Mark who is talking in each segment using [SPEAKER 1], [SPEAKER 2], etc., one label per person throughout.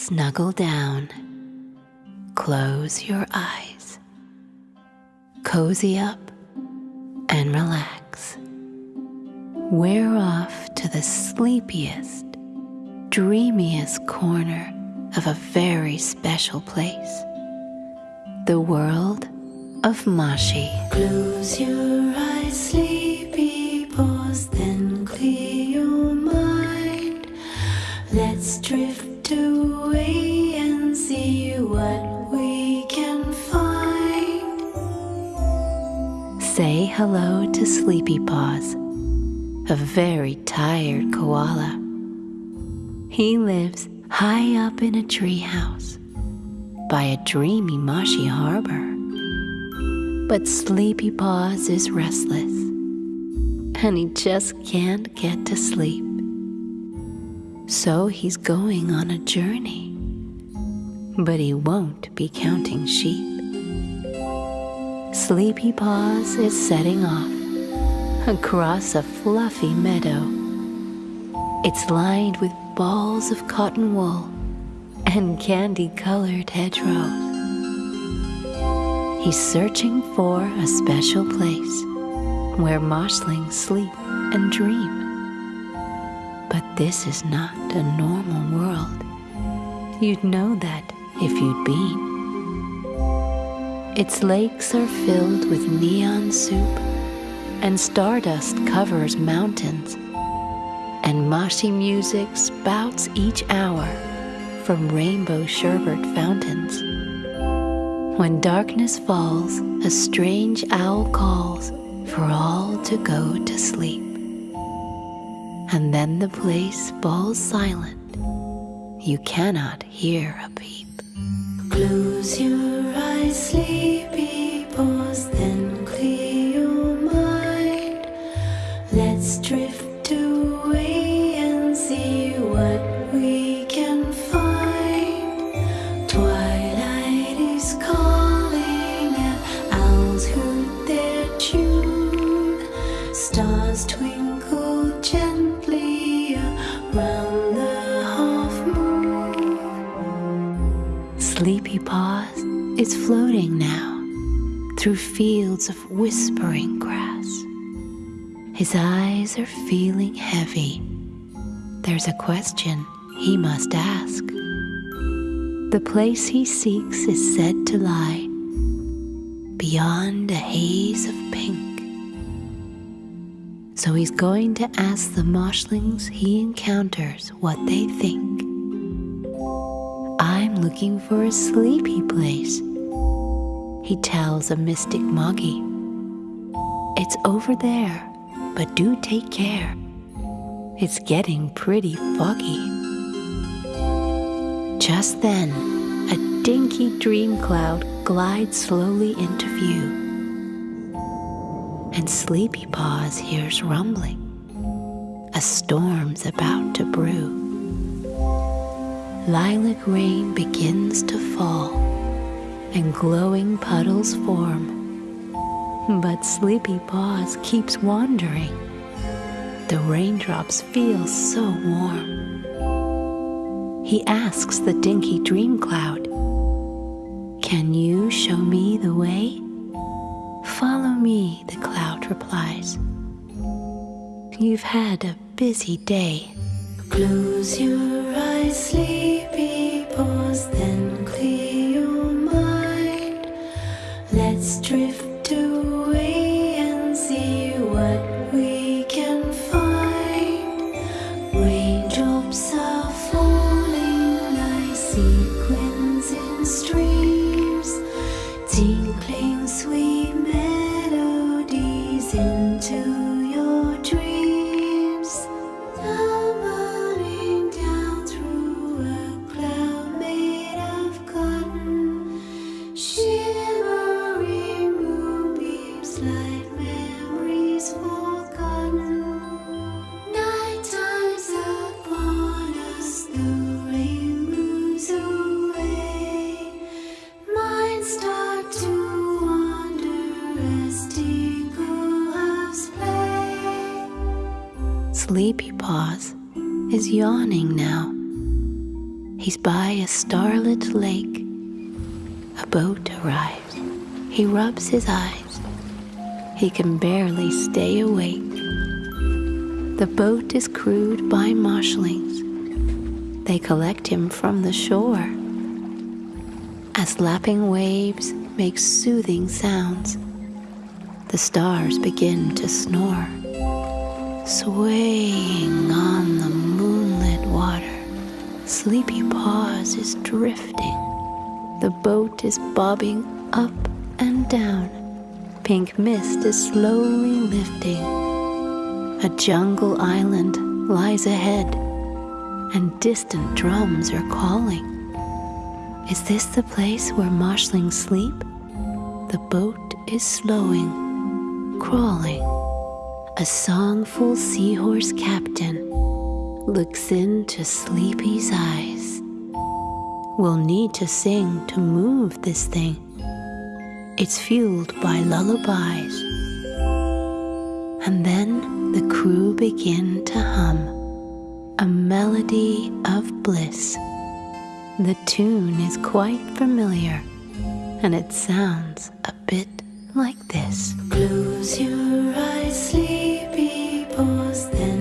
[SPEAKER 1] Snuggle down. Close your eyes. Cozy up and relax. We're off to the sleepiest, dreamiest corner of a very special place the world of Moshi.
[SPEAKER 2] Close your eyes, sleepy paws, then clear your mind. Let's drift
[SPEAKER 1] hello to Sleepy Paws, a very tired koala. He lives high up in a treehouse by a dreamy marshy harbor. But Sleepy Paws is restless, and he just can't get to sleep. So he's going on a journey, but he won't be counting sheep. Sleepy Paws is setting off across a fluffy meadow. It's lined with balls of cotton wool and candy colored hedgerows. He's searching for a special place where moshlings sleep and dream. But this is not a normal world. You'd know that if you'd been. Its lakes are filled with neon soup, and stardust covers mountains, and moshy music spouts each hour from rainbow sherbet fountains. When darkness falls, a strange owl calls for all to go to sleep. And then the place falls silent. You cannot hear a peep.
[SPEAKER 2] Close your eyes,
[SPEAKER 1] through fields of whispering grass. His eyes are feeling heavy. There's a question he must ask. The place he seeks is said to lie beyond a haze of pink. So he's going to ask the moshlings he encounters what they think. I'm looking for a sleepy place, he tells a mystic moggy. It's over there, but do take care. It's getting pretty foggy. Just then, a dinky dream cloud glides slowly into view. And Sleepy Paws hears rumbling. A storm's about to brew. Lilac rain begins to fall, and glowing puddles form. But Sleepy Paws keeps wandering. The raindrops feel so warm. He asks the dinky dream cloud, Can you show me the way? Follow me, the cloud replies. You've had a busy day.
[SPEAKER 2] Close your eyes, sleepy paws, then drift
[SPEAKER 1] His eyes. He can barely stay awake. The boat is crewed by moshlings. They collect him from the shore. As lapping waves make soothing sounds, the stars begin to snore, swaying on the moonlit water. Sleepy Paws is drifting. The boat is bobbing up and down. Pink mist is slowly lifting. A jungle island lies ahead, and distant drums are calling. Is this the place where moshlings sleep? The boat is slowing, crawling. A songful seahorse captain looks into Sleepy's eyes. We'll need to sing to move this thing. It's fueled by lullabies. And then the crew begin to hum a melody of bliss. The tune is quite familiar and it sounds a bit like this.
[SPEAKER 2] Close your eyes, sleepy paws, then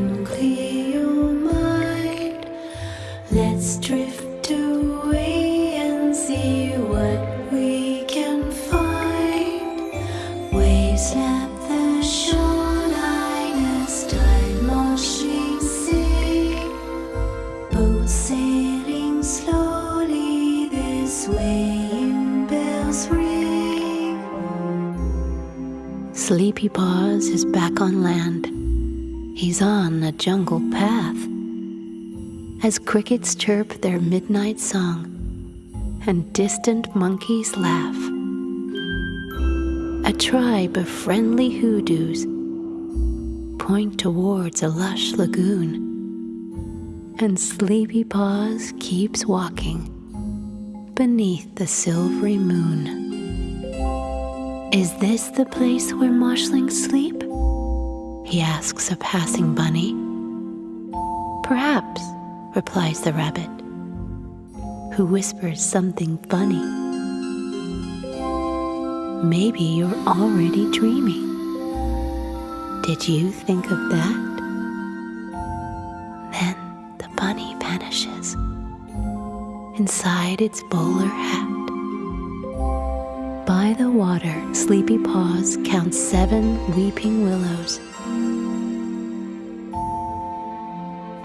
[SPEAKER 1] Sleepy Paws is back on land. He's on a jungle path. As crickets chirp their midnight song and distant monkeys laugh, a tribe of friendly hoodoos point towards a lush lagoon. And Sleepy Paws keeps walking beneath the silvery moon. Is this the place where moshlings sleep? He asks a passing bunny. Perhaps, replies the rabbit, who whispers something funny. Maybe you're already dreaming. Did you think of that? Then the bunny vanishes inside its bowler hat. By the water, Sleepy Paws counts seven weeping willows.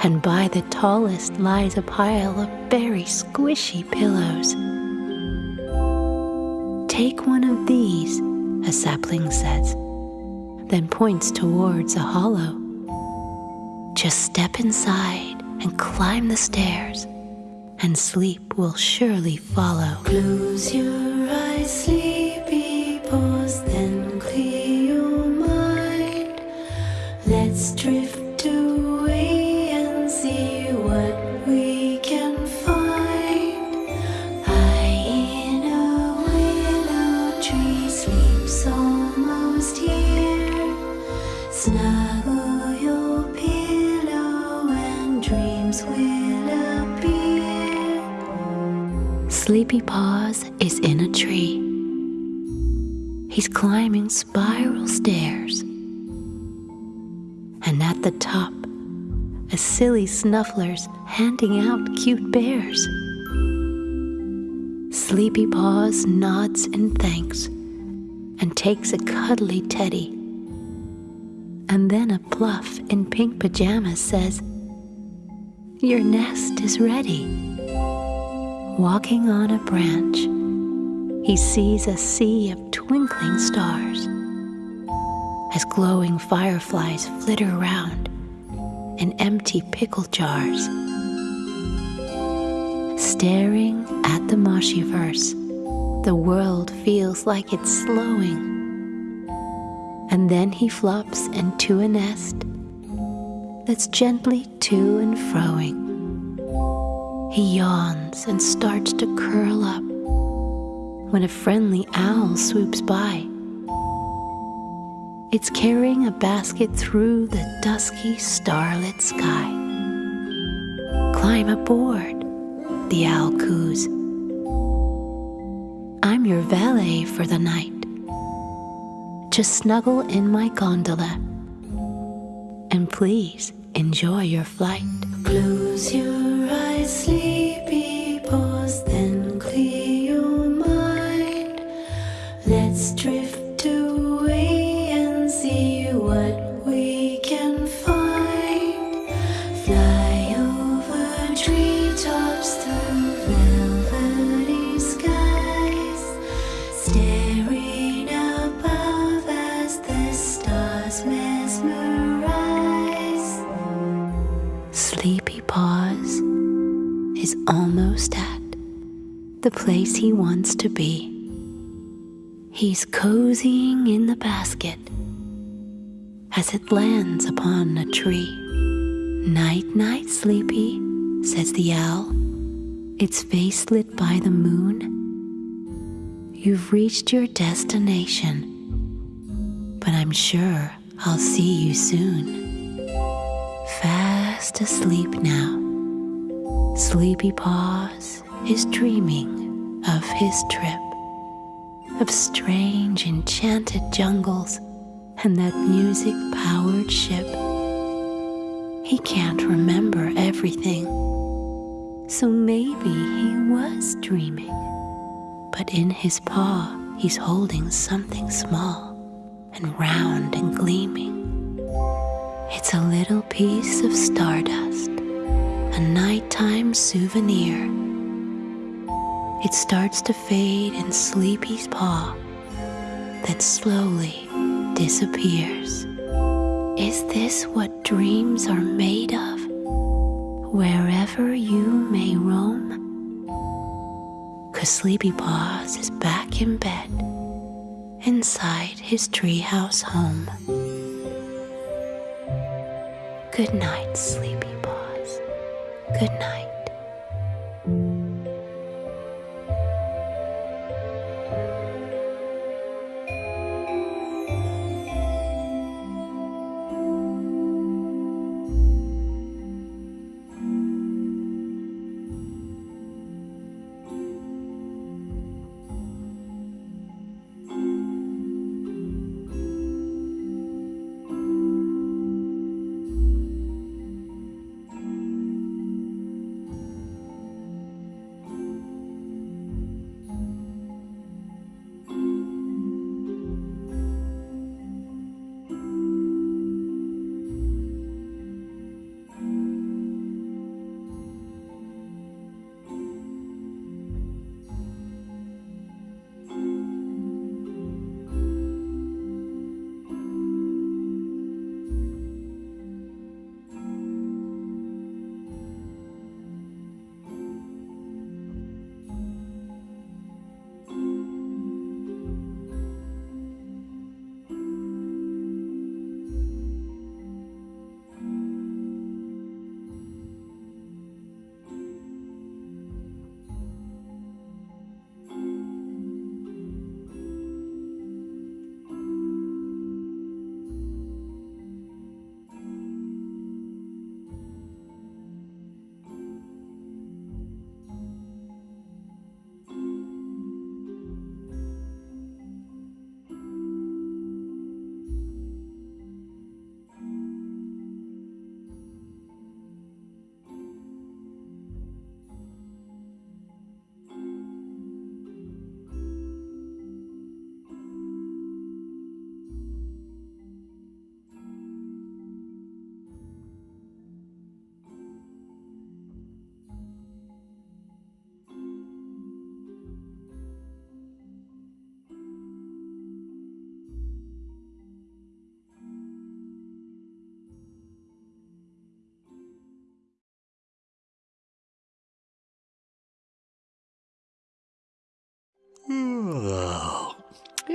[SPEAKER 1] And by the tallest lies a pile of very squishy pillows. Take one of these, a sapling says, then points towards a hollow. Just step inside and climb the stairs, and sleep will surely follow.
[SPEAKER 2] Close your eyes, sleepy then clear your mind. Let's drift away and see what we can find. High in a willow tree sleeps almost here. Snuggle your pillow and dreams will appear.
[SPEAKER 1] Sleepy Paws is in a tree. He's climbing spiral stairs. And at the top, a silly snuffler's handing out cute bears. Sleepy Paws nods in thanks and takes a cuddly teddy. And then a pluff in pink pajamas says, Your nest is ready. Walking on a branch, he sees a sea of twinkling stars as glowing fireflies flitter around in empty pickle jars. Staring at the Moshiverse, the world feels like it's slowing. And then he flops into a nest that's gently to and froing. He yawns and starts to curl up when a friendly owl swoops by. It's carrying a basket through the dusky starlit sky. Climb aboard. the owl coos. I'm your valet for the night. Just snuggle in my gondola and please enjoy your flight.
[SPEAKER 2] Close your eyes, sleepy paws,
[SPEAKER 1] Sleepy Paws is almost at the place he wants to be. He's cozying in the basket as it lands upon a tree. Night, night, Sleepy, says the owl, its face lit by the moon. You've reached your destination, but I'm sure I'll see you soon fast asleep now. Sleepy Paws is dreaming of his trip, of strange enchanted jungles and that music powered ship. He can't remember everything, so maybe he was dreaming. But in his paw, he's holding something small and round and gleaming. It's a little piece of stardust, a nighttime souvenir. It starts to fade in Sleepy's paw, then slowly disappears. Is this what dreams are made of? Wherever you may roam? Cause Sleepy Paws is back in bed, inside his treehouse home. Good night, Sleepy Paws. Good night.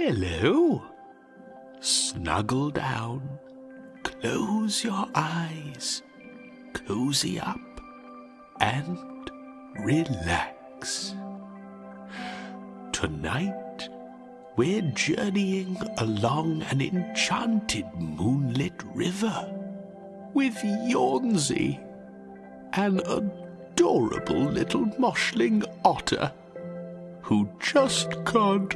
[SPEAKER 3] Hello. Snuggle down. Close your eyes. Cozy up. And relax. Tonight, we're journeying along an enchanted moonlit river with Yawnsy, an adorable little moshling otter who just can't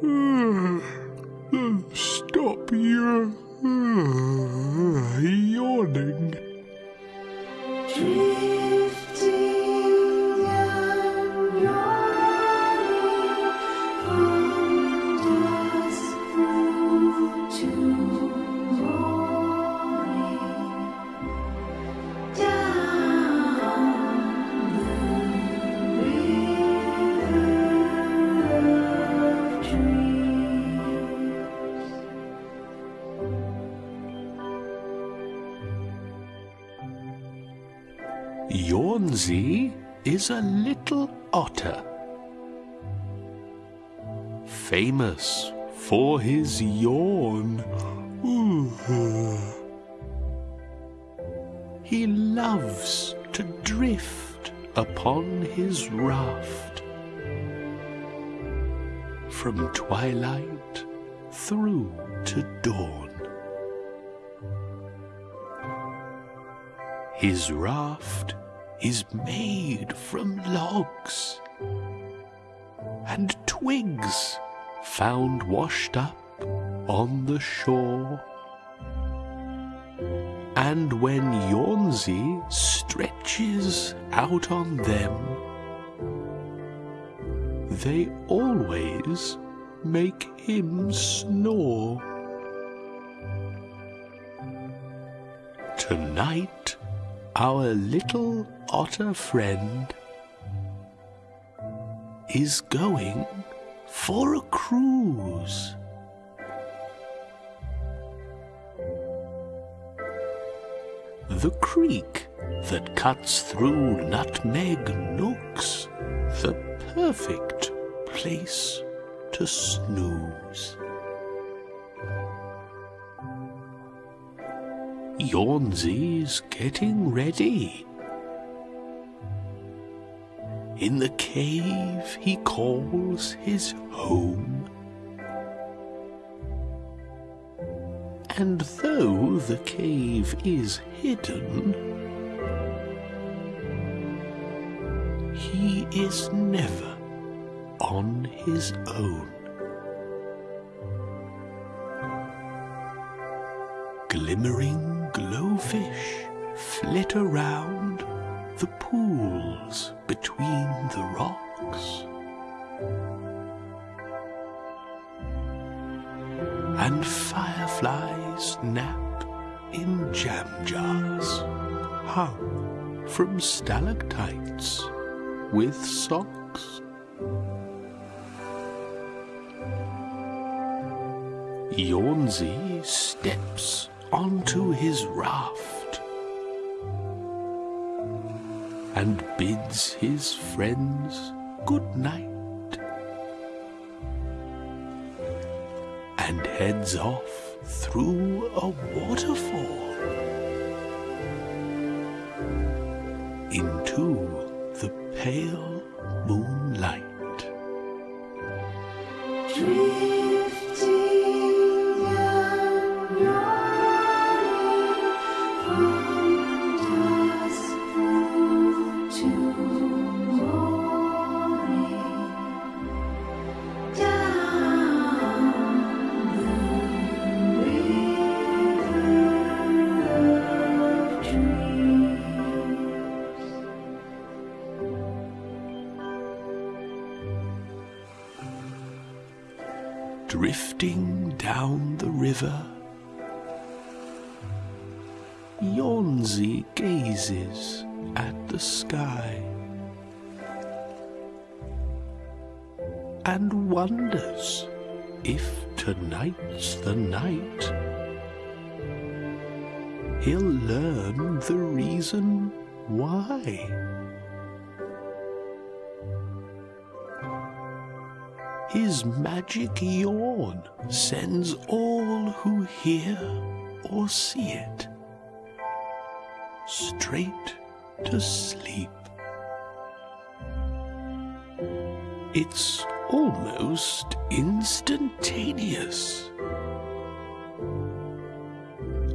[SPEAKER 3] stop your yawning.
[SPEAKER 2] Drifting
[SPEAKER 3] a little otter, famous for his yawn. He loves to drift upon his raft from twilight through to dawn. His raft is made from logs and twigs found washed up on the shore. And when Yawnsy stretches out on them, they always make him snore. Tonight, our little otter friend is going for a cruise. The creek that cuts through Nutmeg Nooks, the perfect place to snooze. Yawnsy's getting ready. In the cave he calls his home. And though the cave is hidden, he is never on his own. Glimmering glowfish flit around the pools between the rocks. And fireflies nap in jam jars hung from stalactites with socks. Yawnsy steps onto his raft and bids his friends good night and heads off through a waterfall into the pale moonlight.
[SPEAKER 2] Drifting
[SPEAKER 3] drifting down the river. Yawnsy gazes at the sky and wonders if tonight's the night he'll learn the reason why. His magic yawn sends all who hear or see it straight to sleep. It's almost instantaneous.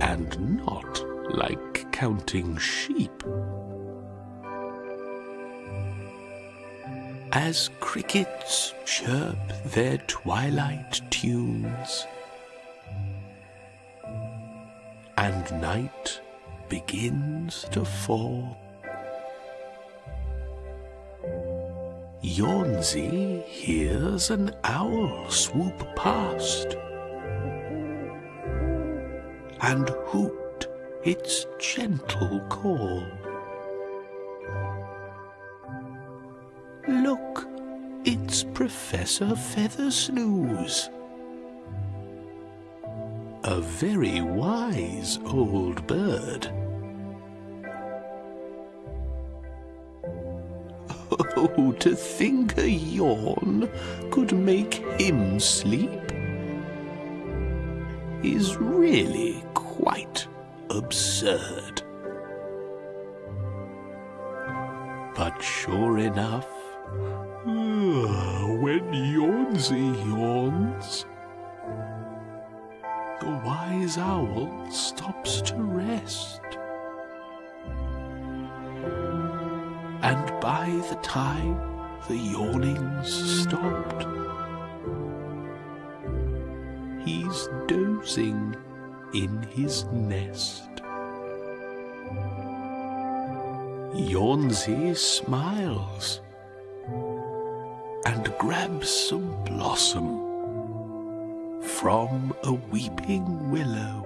[SPEAKER 3] And not like counting sheep. As crickets chirp their twilight tunes, and night begins to fall. Yawnsy hears an owl swoop past and hoot its gentle call. Look, Professor Feathersnooze. A very wise old bird. Oh, to think a yawn could make him sleep is really quite absurd. But sure enough, oh, when Yawnsy yawns, the wise owl stops to rest. And by the time the yawning's stopped, he's dozing in his nest. Yawnsy smiles and grabs some blossom from a weeping willow.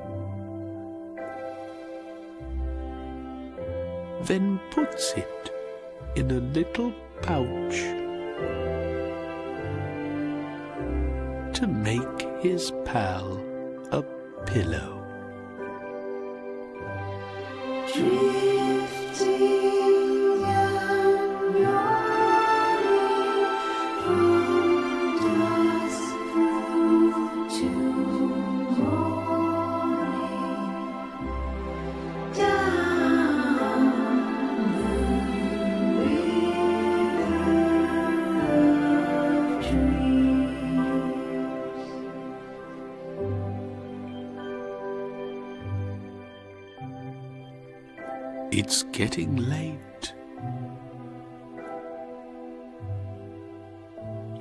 [SPEAKER 3] Then puts it in a little pouch to make his pal a pillow. It's getting late.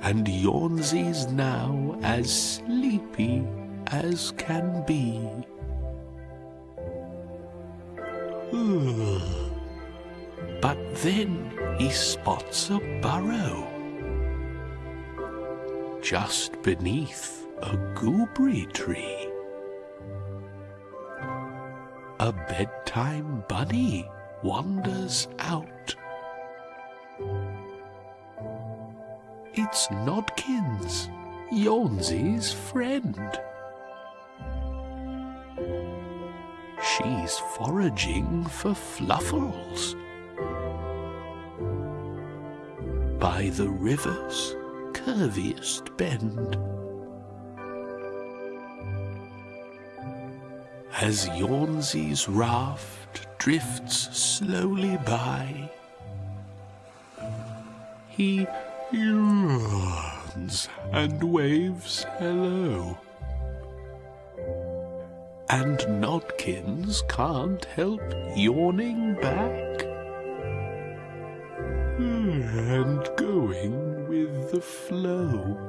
[SPEAKER 3] And Yawnsy's now as sleepy as can be. but then he spots a burrow just beneath a gooseberry tree. A bedtime bunny wanders out. It's Nodkins, Yawnsy's friend. She's foraging for fluffles by the river's curviest bend. As Yawnsy's raft drifts slowly by, he yawns and waves hello. And Nodkins can't help yawning back and going with the flow.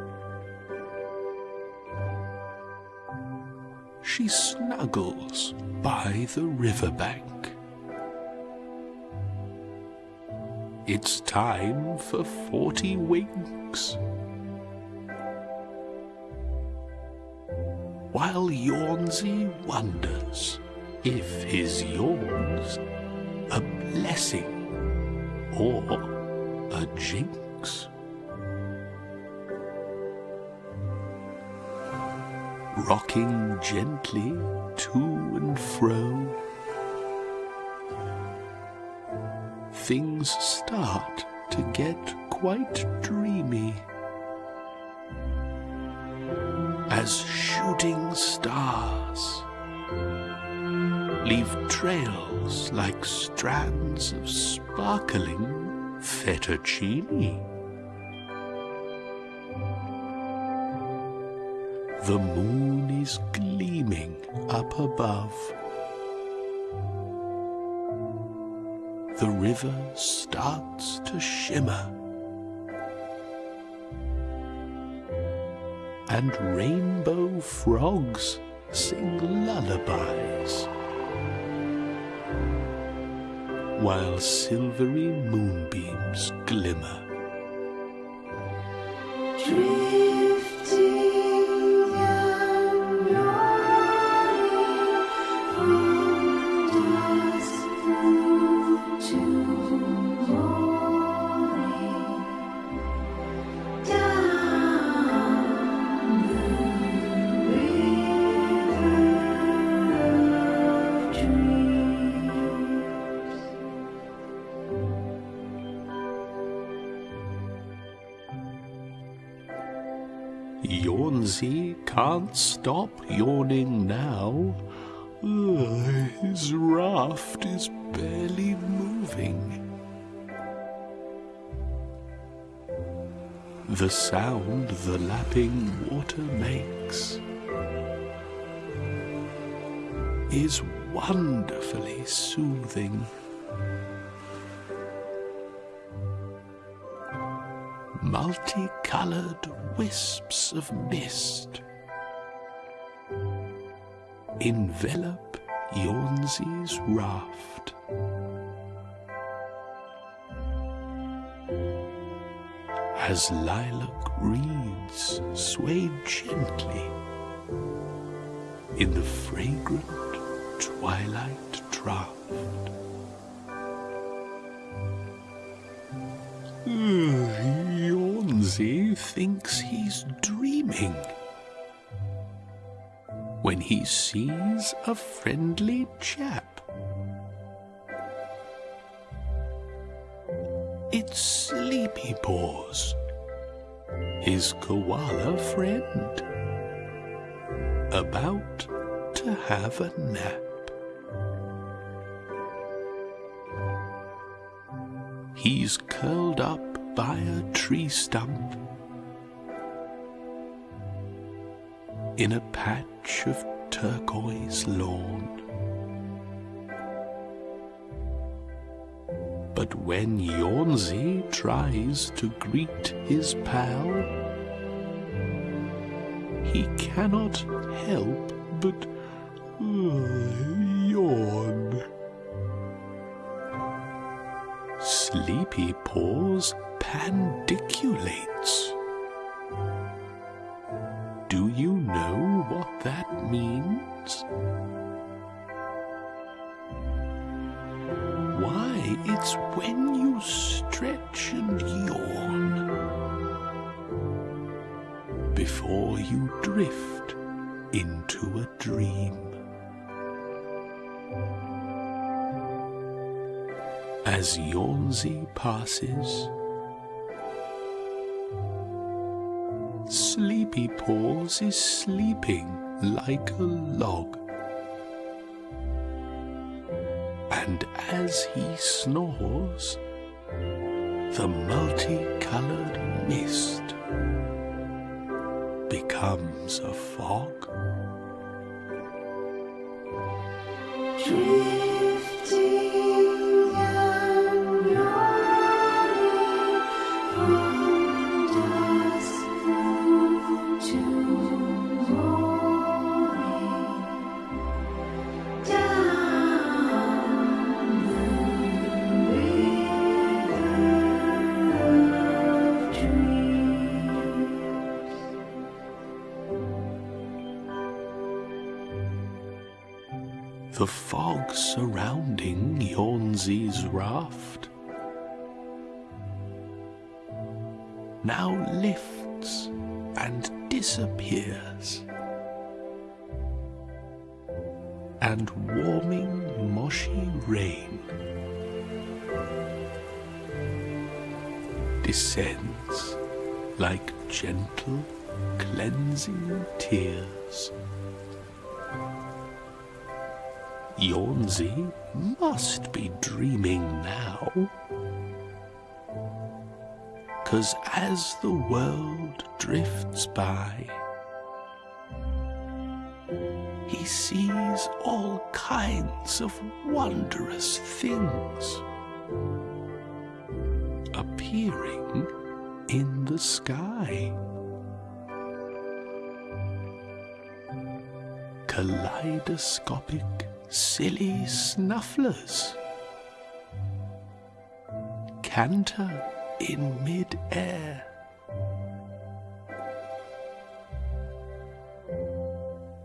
[SPEAKER 3] She snuggles by the riverbank. It's time for forty winks. While Yawnsy wonders if his yawn's a blessing or a jinx. Rocking gently to and fro, things start to get quite dreamy. As shooting stars leave trails like strands of sparkling fettuccine. The moon is gleaming up above. The river starts to shimmer. And rainbow frogs sing lullabies. While silvery moonbeams glimmer. Dream. Can't stop yawning now. Ugh, his raft is barely moving. The sound the lapping water makes is wonderfully soothing. multicolored wisps of mist envelop Yawnsy's raft. As lilac reeds sway gently in the fragrant twilight draught. Yawnsy thinks he's dreaming when he sees a friendly chap. It's Sleepy Paws, his koala friend, about to have a nap. He's curled up by a tree stump in a patch of turquoise lawn. But when Yawnsy tries to greet his pal, he cannot help but yawn. Sleepy Paws pandiculates. As Yawnsy passes, Sleepy Paws is sleeping like a log. And as he snores, the multicolored mist becomes a fog.
[SPEAKER 2] Drifting And
[SPEAKER 3] warming moshy rain descends like gentle cleansing tears. Yawnsy must be dreaming now. Cause as the world drifts by, he sees all kinds of wondrous things appearing in the sky. kaleidoscopic, silly snufflers. Canter in mid-air.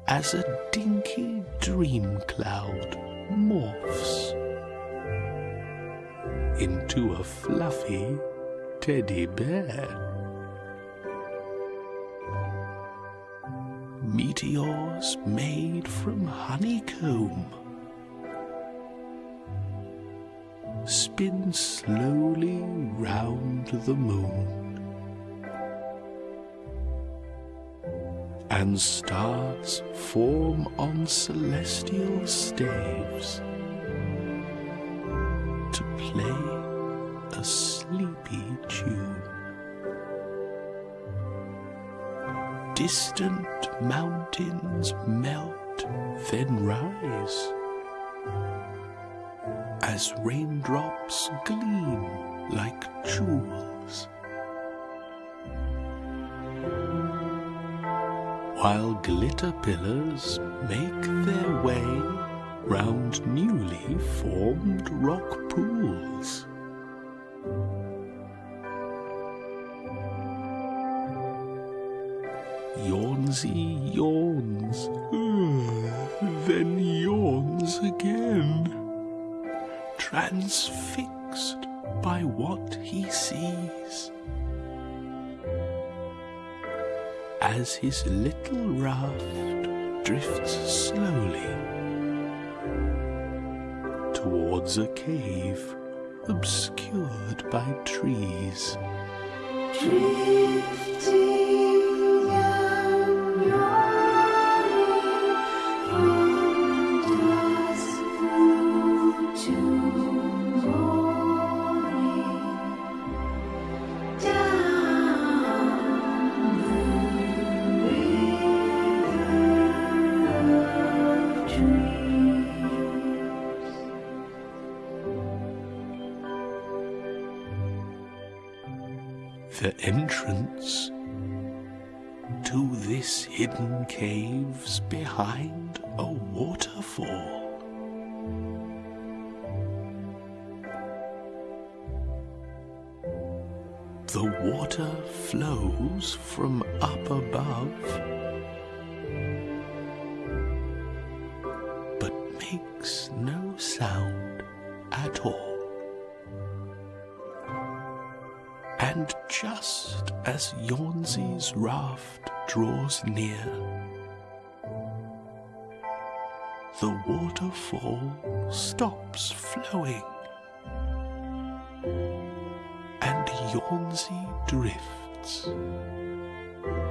[SPEAKER 3] As a dinky dream cloud morphs into a fluffy teddy bear. Meteors made from honeycomb spin slowly round the moon. And stars form on celestial staves to play a sleepy tune. Distant mountains melt, then rise as raindrops gleam like jewels. While glitter pillars make their way round newly formed rock pools. Yawnsy yawns, mm, then yawns again, transfixed by what he sees. As his little raft drifts slowly towards a cave obscured by trees.
[SPEAKER 2] Drifting
[SPEAKER 3] draws near, the waterfall stops flowing, and Yawnsy drifts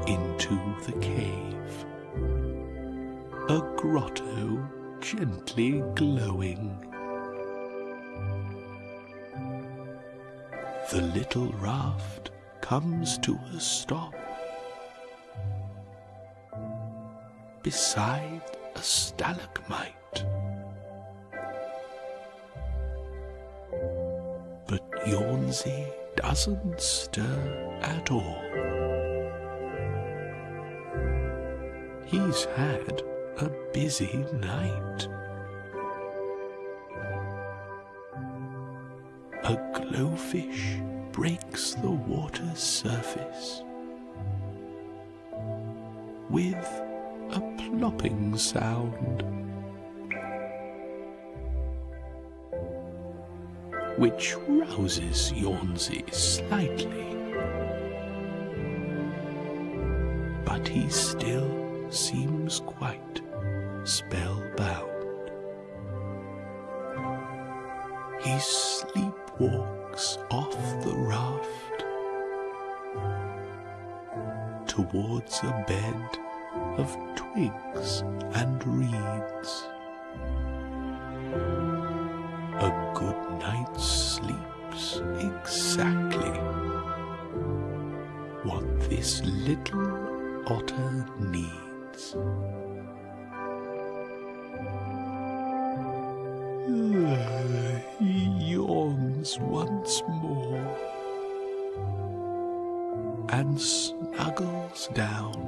[SPEAKER 3] into the cave, a grotto gently glowing. The little raft comes to a stop beside a stalagmite. But Yawnsy doesn't stir at all. He's had a busy night. A glowfish breaks the water's surface with a plopping sound, which rouses Yawnsy slightly. But he still seems quite spellbound. He sleepwalks off the raft towards a bed of twigs and reeds. A good night's sleep's exactly what this little otter needs. he yawns once more and snuggles down,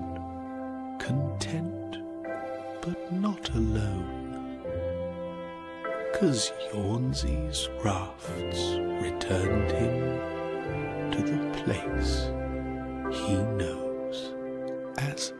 [SPEAKER 1] as Yawnsy's rafts returned him to the place he knows as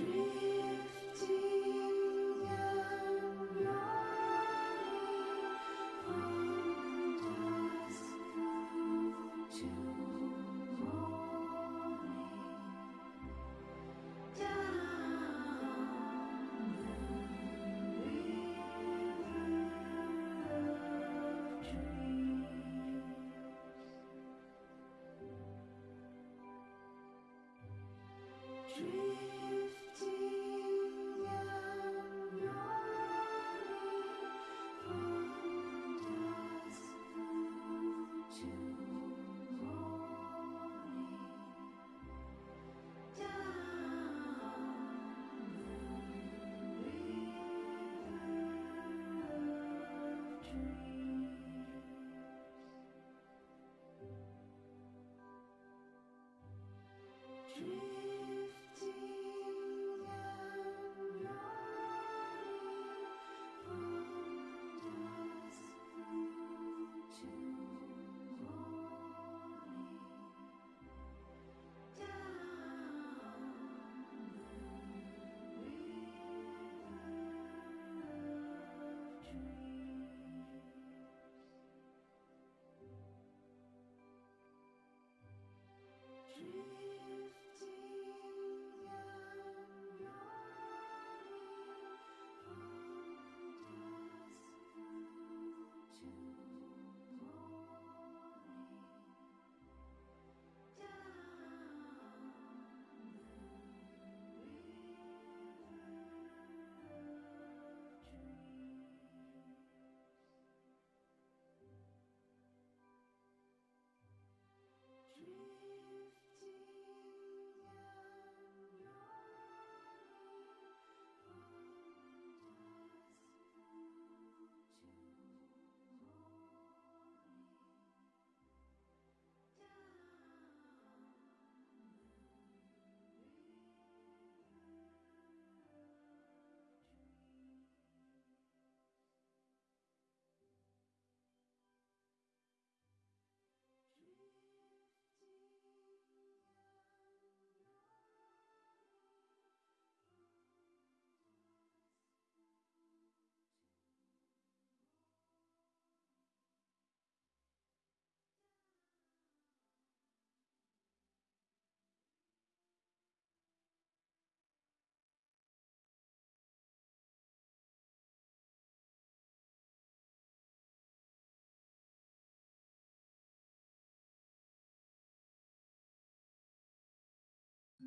[SPEAKER 1] Hello.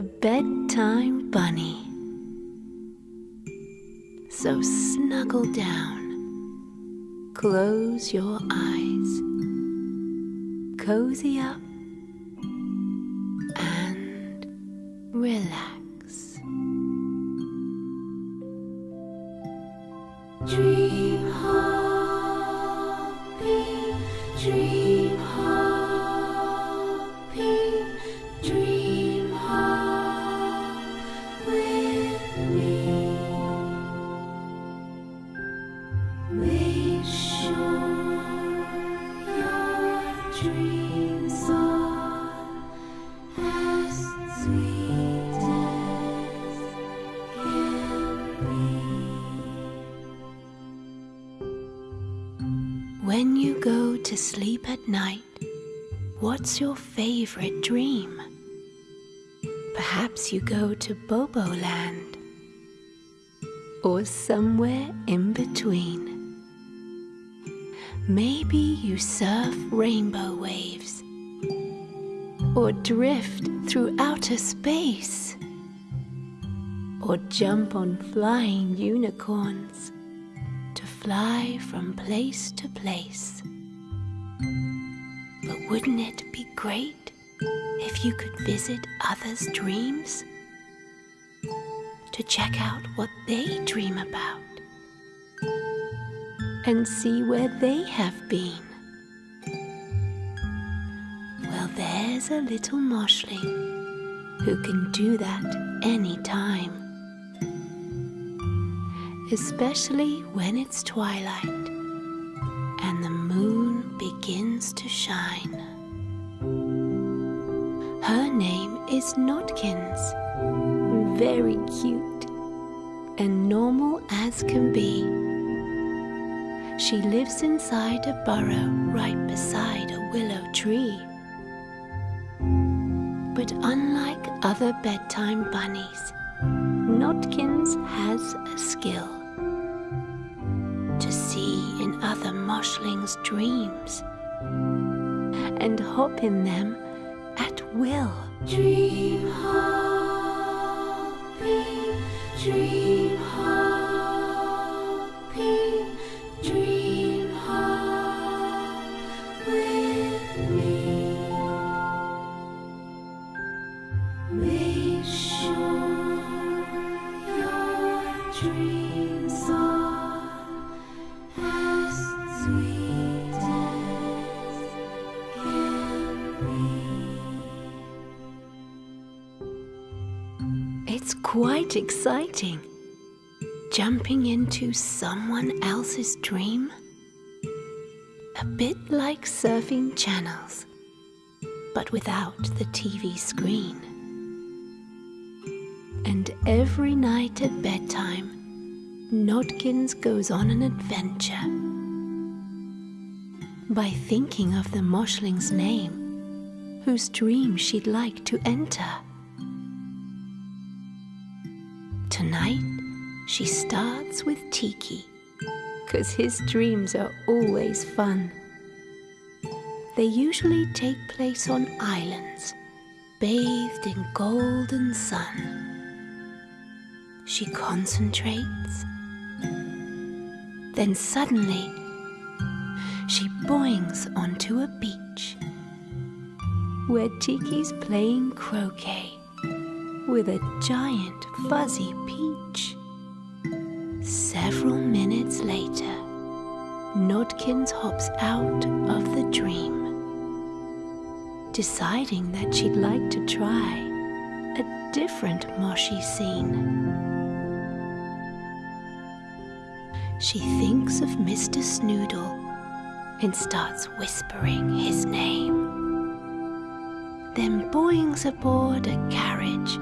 [SPEAKER 1] the Bedtime Bunny. So snuggle down, close your eyes, cozy up
[SPEAKER 2] your
[SPEAKER 1] favorite dream? Perhaps you go to Bobo Land or somewhere in between. Maybe you surf rainbow waves or drift through outer space. or jump on flying unicorns to fly from place to place. Wouldn't it be great if you could visit others' dreams? To check out what they dream about and see where they have been. Well, there's a little moshling who can do that anytime especially when it's twilight and the moon begins to shine. Name is Nodkins, very cute and normal as can be. She lives inside a burrow right beside a willow tree. But unlike other bedtime bunnies, Nodkins has a skill to see in other moshlings' dreams and hop in them at will.
[SPEAKER 2] Dream hopping, dream hopping,
[SPEAKER 1] exciting. Jumping into someone else's dream. A bit like surfing channels, but without the TV screen. And every night at bedtime, Nodkins goes on an adventure. By thinking of the Moshling's name, whose dream she'd like to enter. Tonight, she starts with Tiki, because his dreams are always fun. They usually take place on islands, bathed in golden sun. She concentrates, then suddenly, she boings onto a beach where Tiki's playing croquet with a giant fuzzy peach. Several minutes later, Nodkins hops out of the dream, deciding that she'd like to try a different moshy scene. She thinks of Mr. Snoodle and starts whispering his name. Then boings aboard a carriage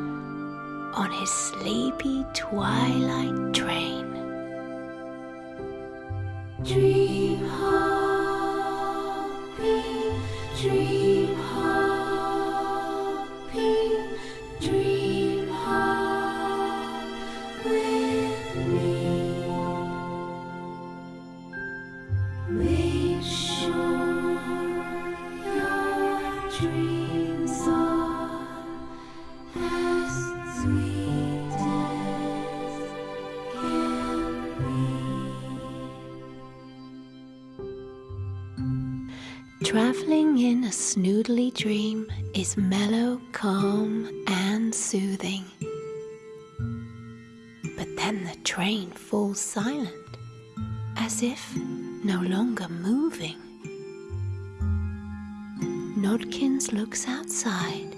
[SPEAKER 1] on his sleepy twilight train.
[SPEAKER 2] Dream hopping, dream hopping,
[SPEAKER 1] is mellow, calm, and soothing. But then the train falls silent, as if no longer moving. Nodkins looks outside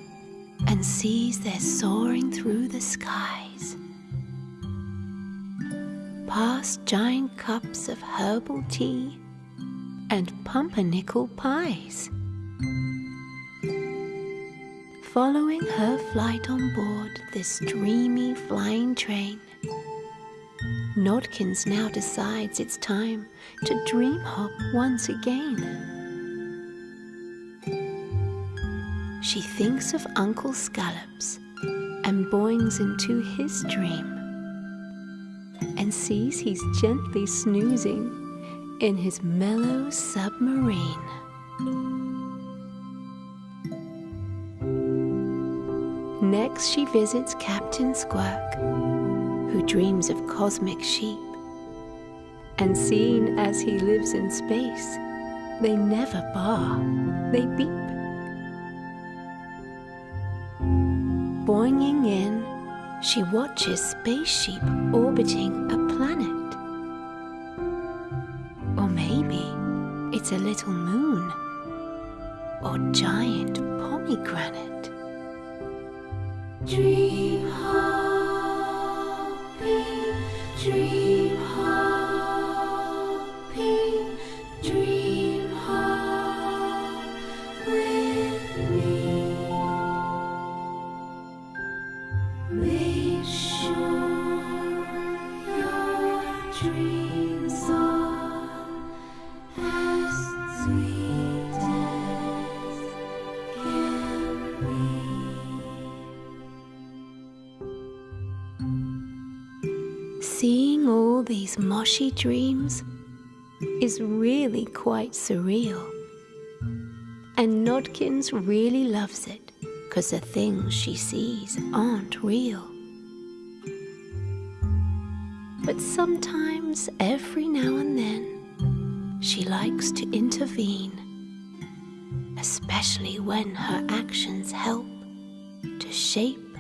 [SPEAKER 1] and sees they're soaring through the skies. Past giant cups of herbal tea and pumpernickel pies. Following her flight on board this dreamy flying train, Nodkins now decides it's time to dream hop once again. She thinks of Uncle Scallops and boings into his dream and sees he's gently snoozing in his mellow submarine. Next, she visits Captain Squirk who dreams of cosmic sheep. And seeing as he lives in space, they never bar, they beep. Boinging in, she watches space sheep orbiting a planet. Or maybe it's a little moon or giant pomegranate.
[SPEAKER 2] Dream hopping, dream
[SPEAKER 1] these moshy dreams is really quite surreal. And Nodkins really loves it because the things she sees aren't real. But sometimes, every now and then, she likes to intervene, especially when her actions help to shape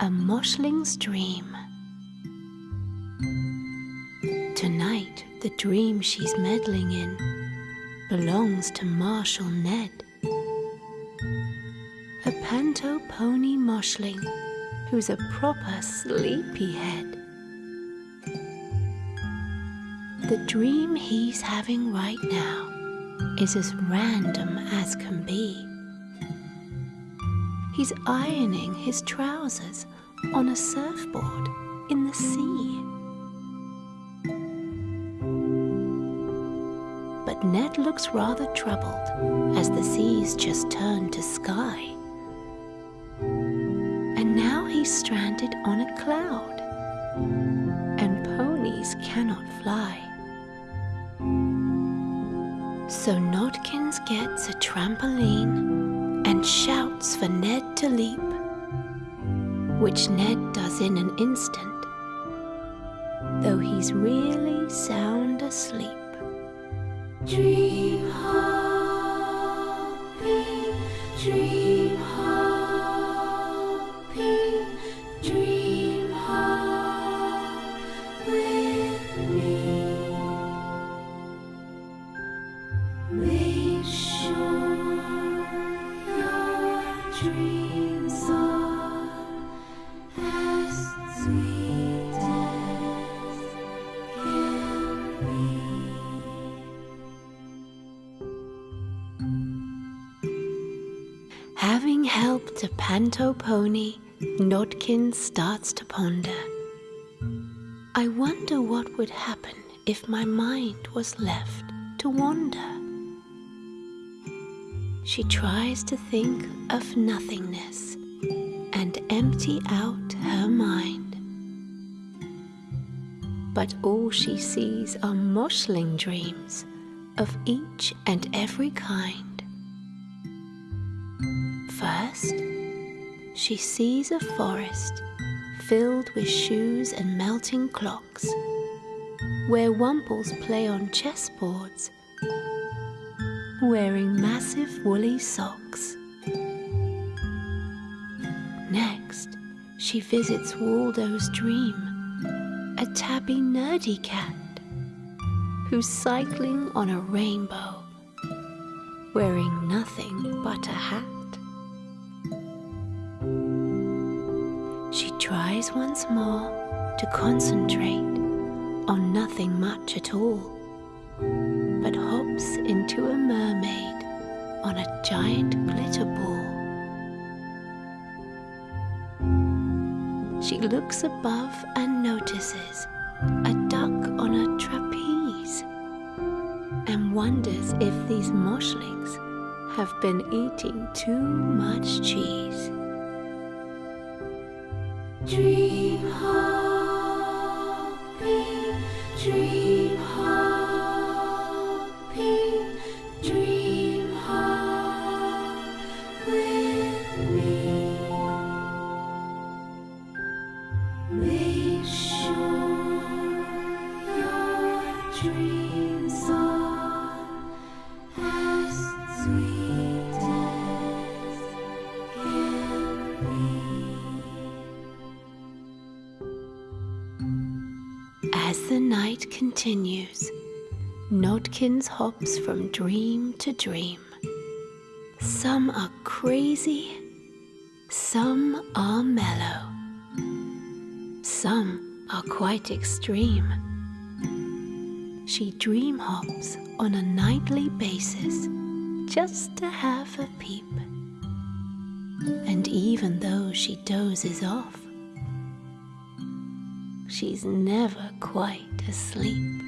[SPEAKER 1] a moshling's dream. Dream she's meddling in belongs to Marshal Ned, a panto pony moshling who's a proper sleepyhead. The dream he's having right now is as random as can be. He's ironing his trousers on a surfboard in the sea. Ned looks rather troubled as the seas just turn to sky. And now he's stranded on a cloud, and ponies cannot fly. So Nodkins gets a trampoline and shouts for Ned to leap, which Ned does in an instant, though he's really sound asleep.
[SPEAKER 2] Dream hopping, dream
[SPEAKER 1] A panto pony, Nodkin starts to ponder. I wonder what would happen if my mind was left to wander. She tries to think of nothingness and empty out her mind. But all she sees are moshling dreams of each and every kind. She sees a forest filled with shoes and melting clocks, where Wumples play on chessboards, wearing massive woolly socks. Next, she visits Waldo's dream, a tabby nerdy cat who's cycling on a rainbow, wearing nothing but a hat. Once more to concentrate on nothing much at all, but hops into a mermaid on a giant glitter ball. She looks above and notices a duck on a trapeze and wonders if these moshlings have been eating too much cheese.
[SPEAKER 2] Dream hopping, dream hopping,
[SPEAKER 1] continues, Nodkins hops from dream to dream. Some are crazy, some are mellow, some are quite extreme. She dream hops on a nightly basis just to have a peep. And even though she dozes off, she's never quite asleep.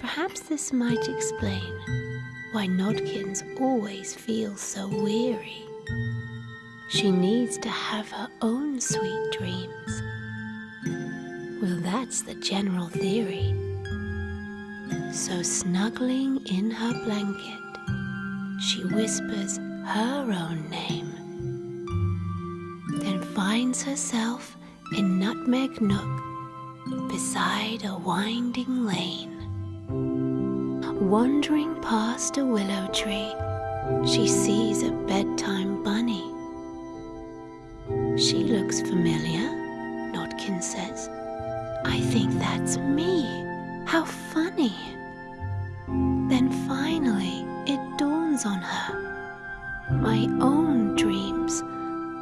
[SPEAKER 1] Perhaps this might explain why Nodkins always feels so weary. She needs to have her own sweet dreams. Well, that's the general theory. So, snuggling in her blanket, she whispers her own name, then finds herself in Nutmeg Nook beside a winding lane. Wandering past a willow tree, she sees a bedtime bunny. She looks familiar, Nodkin says. I think that's me. How funny. Then finally, it dawns on her. My own dreams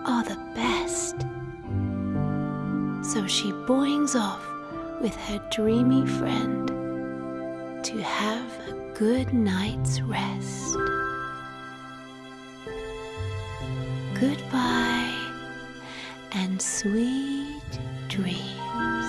[SPEAKER 1] are the best. So she boings off with her dreamy friend to have a good night's rest. Goodbye and sweet dreams.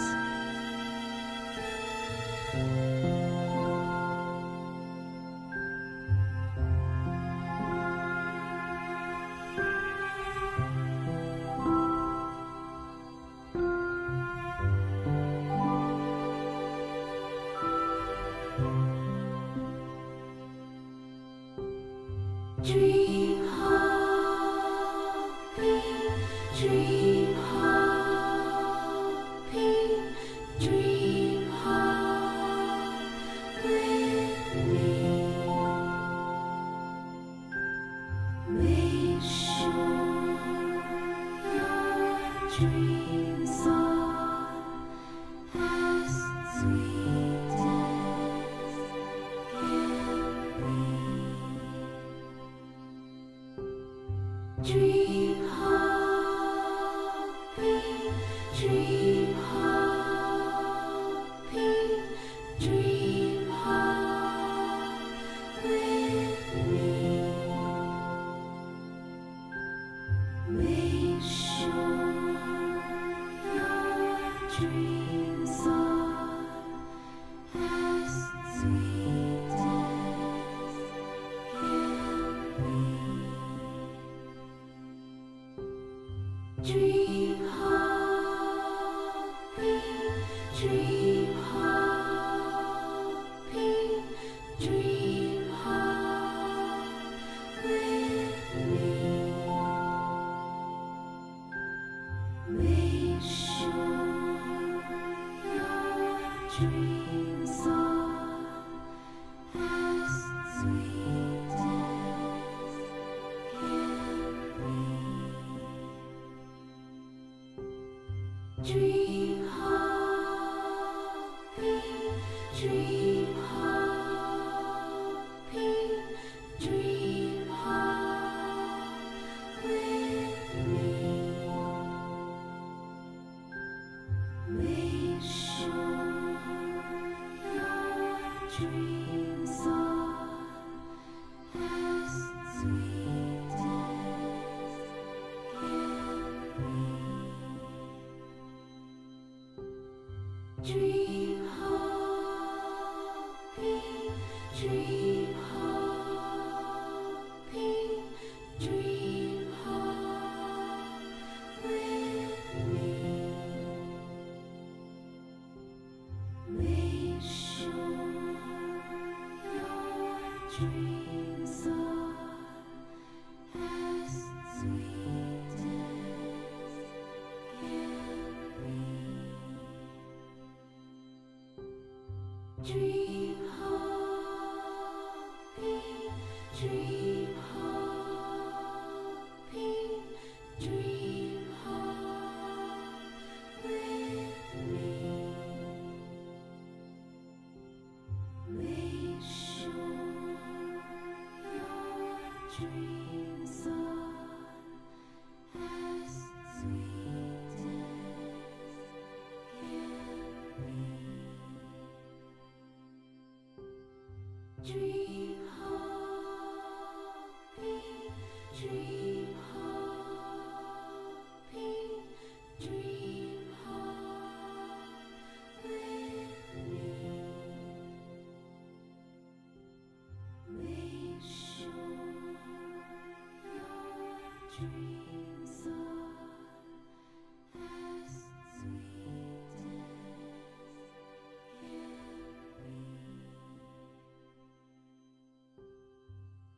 [SPEAKER 2] Dream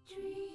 [SPEAKER 2] Dream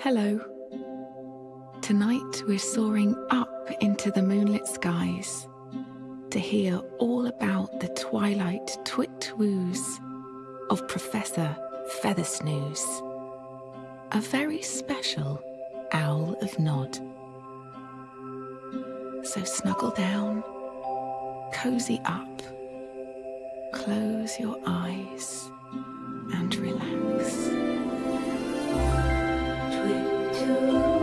[SPEAKER 1] Hello. Tonight we're soaring up into the moonlit skies to hear all about the twilight twit woos of Professor Feathersnooze, a very special owl of Nod. So snuggle down, cozy up, close your eyes, and relax. You.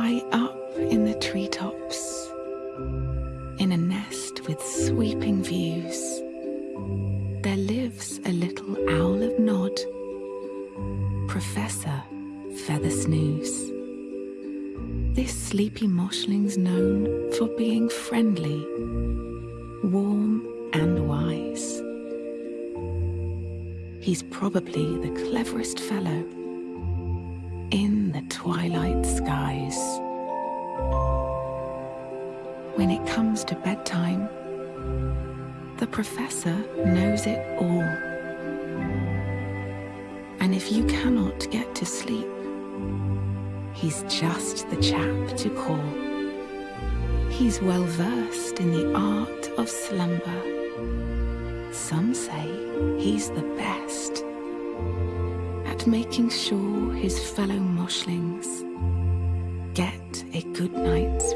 [SPEAKER 1] High up in the treetops, in a nest with sweeping views, there lives a little owl of Nod, Professor Feathersnooze. This sleepy moshling's known for being friendly, warm, and wise. He's probably the cleverest fellow in the twilight comes to bedtime, the professor knows it all. And if you cannot get to sleep, he's just the chap to call. He's well versed in the art of slumber. Some say he's the best at making sure his fellow moshlings get a good night's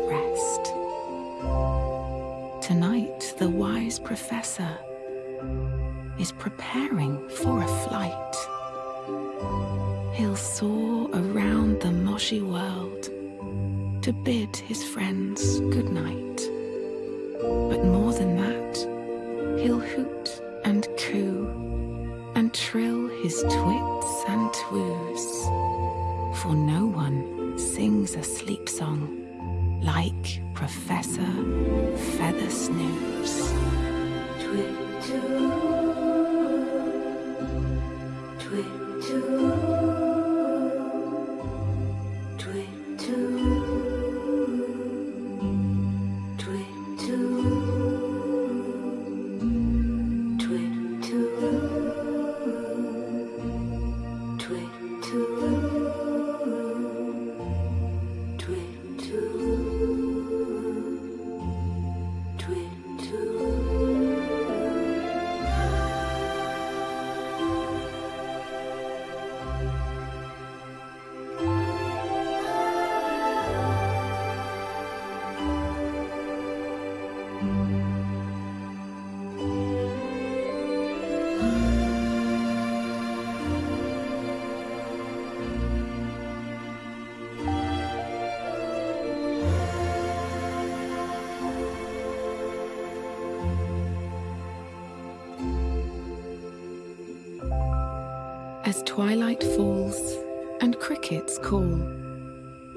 [SPEAKER 1] professor is preparing for a flight. He'll soar around the moshy world to bid his friends As twilight falls and crickets call,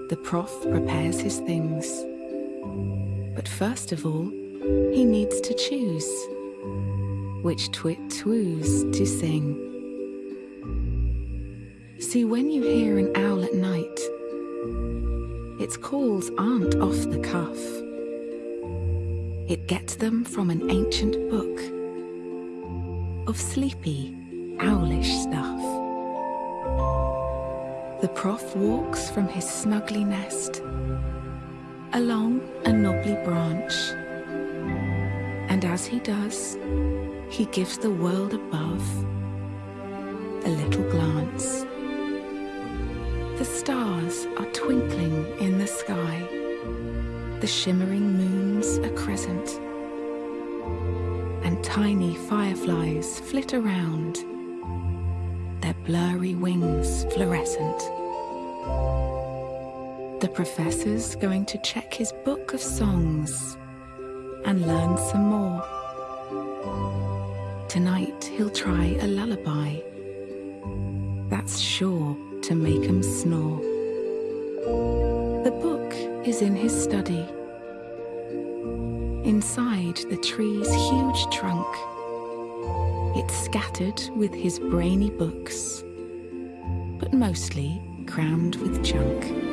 [SPEAKER 1] the prof prepares his things. But first of all, he needs to choose which twit twoos to sing. See, when you hear an owl at night, its calls aren't off the cuff. It gets them from an ancient book of sleepy, owlish stuff. The prof walks from his snuggly nest along a knobbly branch. And as he does, he gives the world above a little glance. The stars are twinkling in the sky, the shimmering moon's a crescent, and tiny fireflies flit around, blurry wings fluorescent. The professor's going to check his book of songs and learn some more. Tonight he'll try a lullaby. That's sure to make him snore. The book is in his study. Inside the tree's huge trunk, it's scattered with his brainy books, but mostly crammed with junk.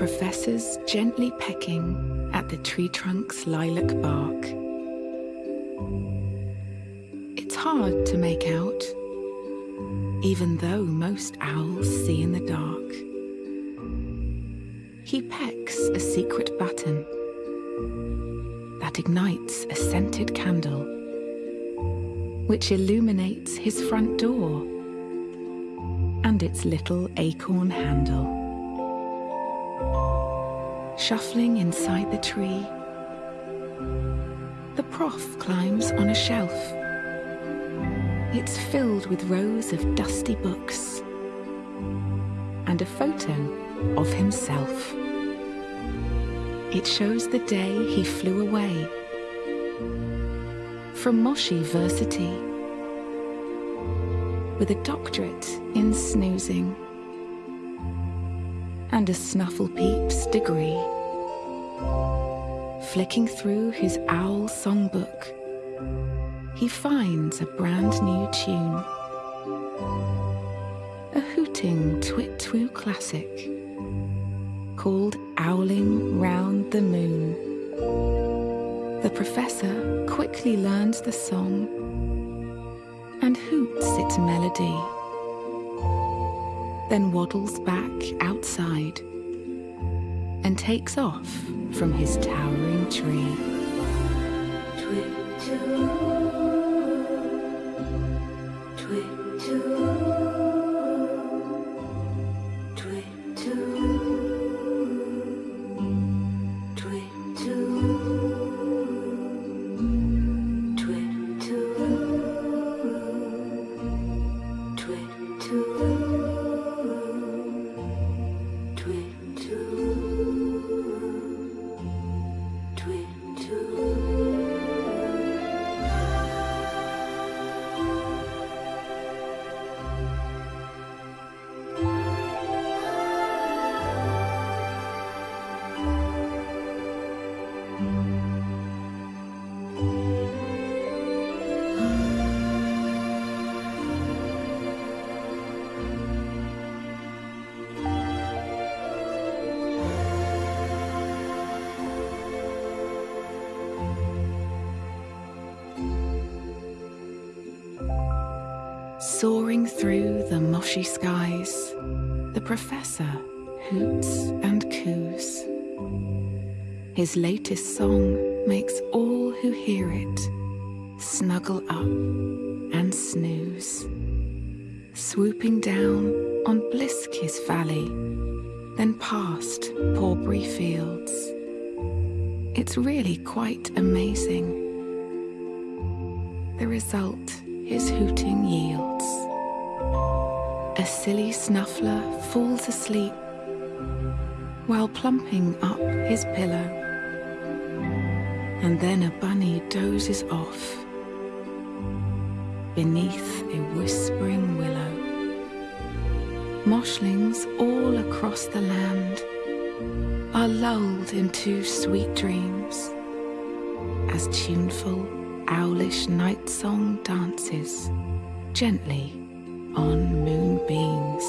[SPEAKER 1] Professor's gently pecking at the tree trunk's lilac bark. It's hard to make out, even though most owls see in the dark. He pecks a secret button that ignites a scented candle, which illuminates his front door and its little acorn handle. Shuffling inside the tree, the prof climbs on a shelf. It's filled with rows of dusty books and a photo of himself. It shows the day he flew away from Moshi Versity with a doctorate in snoozing and a Snufflepeeps degree. Flicking through his owl songbook, he finds a brand new tune. a hooting twit-twoo classic called Owling Round the Moon. The professor quickly learns the song and hoots its melody, then waddles back outside and takes off from his towering tree. Soaring through the moshy skies, the professor hoots and coos. His latest song makes all who hear it snuggle up and snooze. Swooping down on Bliskis Valley, then past Porbury Fields. It's really quite amazing. The result his hooting yields. A silly snuffler falls asleep while plumping up his pillow. And then a bunny dozes off beneath a whispering willow. Moshlings all across the land are lulled into sweet dreams as tuneful owlish night song dances gently on moonbeams.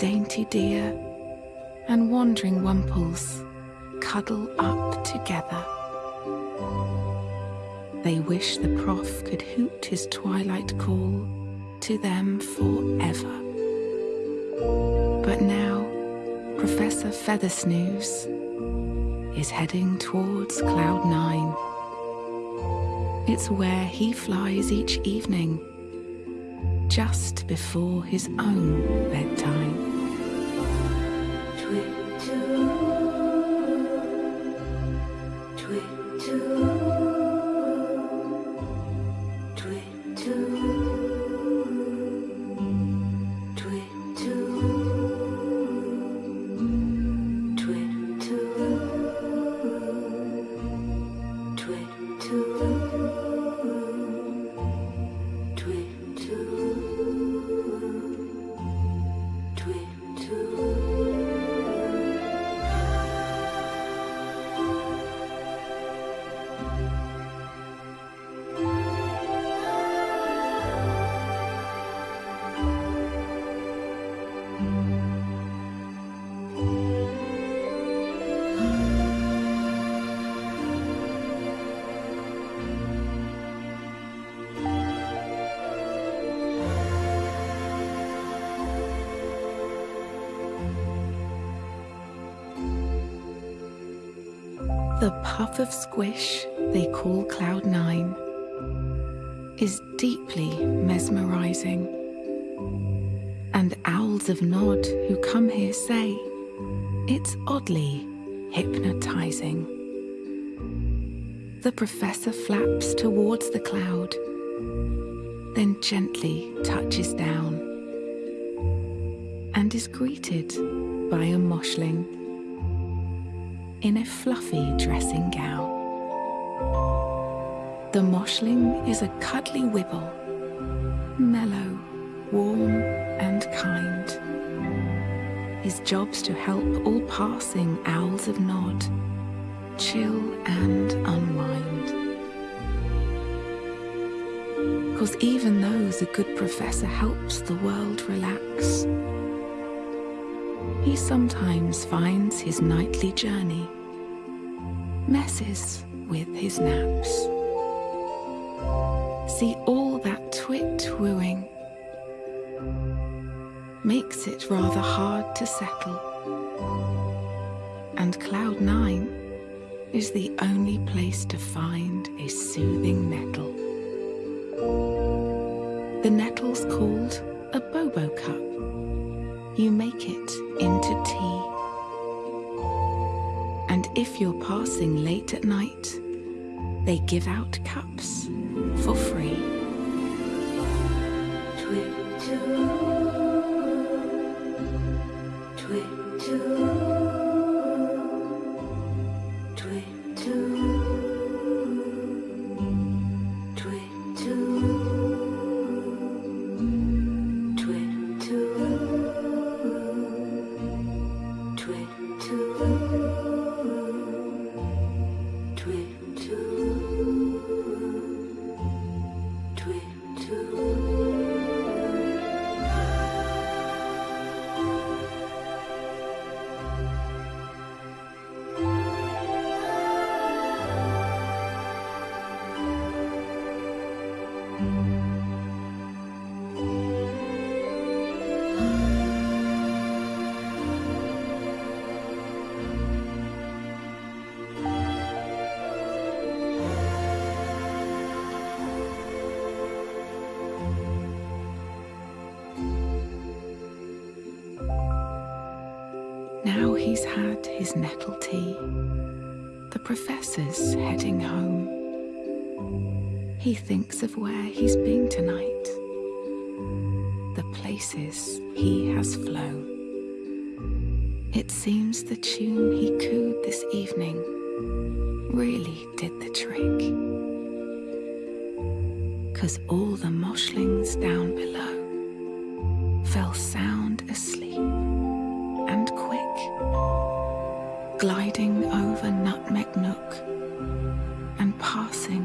[SPEAKER 1] Dainty deer and wandering wumples cuddle up together. They wish the prof could hoot his twilight call to them forever. But now, Professor Feathersnooze is heading towards Cloud Nine. It's where he flies each evening, just before his own bedtime. The puff of squish they call Cloud Nine is deeply mesmerizing. And owls of Nod who come here say it's oddly hypnotizing. The professor flaps towards the cloud, then gently touches down and is greeted by a moshling in a fluffy dressing gown. The moshling is a cuddly wibble, mellow, warm and kind. His job's to help all passing owls of Nod chill and unwind. Cause even though the good professor helps the world relax, he sometimes finds his nightly journey messes with his naps. See all that twit wooing makes it rather hard to settle. And Cloud Nine is the only place to find a soothing nettle. The nettle's called a bobo cup. You make it into tea. And if you're passing late at night, they give out cups for free. Now he's had his nettle tea. The professor's heading home. He thinks of where he's been tonight, the places he has flown. It seems the tune he cooed this evening really did the trick. Cause all the moshlings down below fell sound asleep gliding over Nutmeg Nook and passing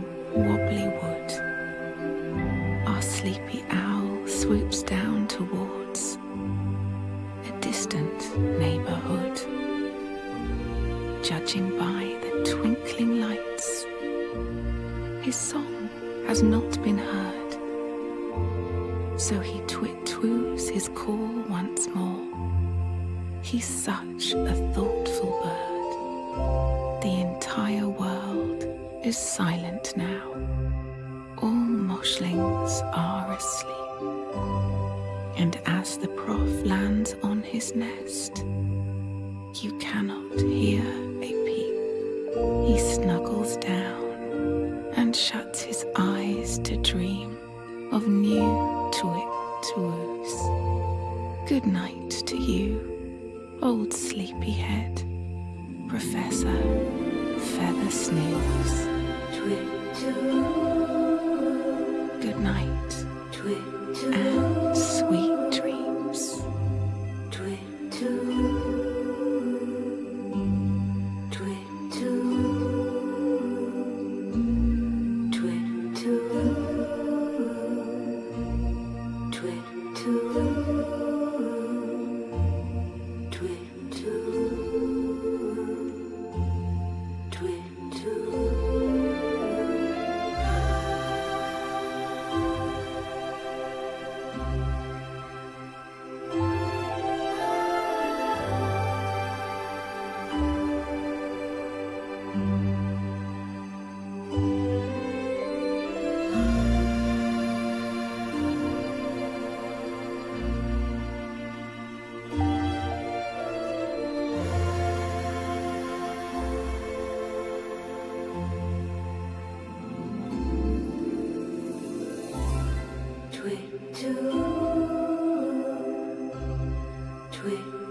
[SPEAKER 4] Twit,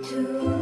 [SPEAKER 4] two.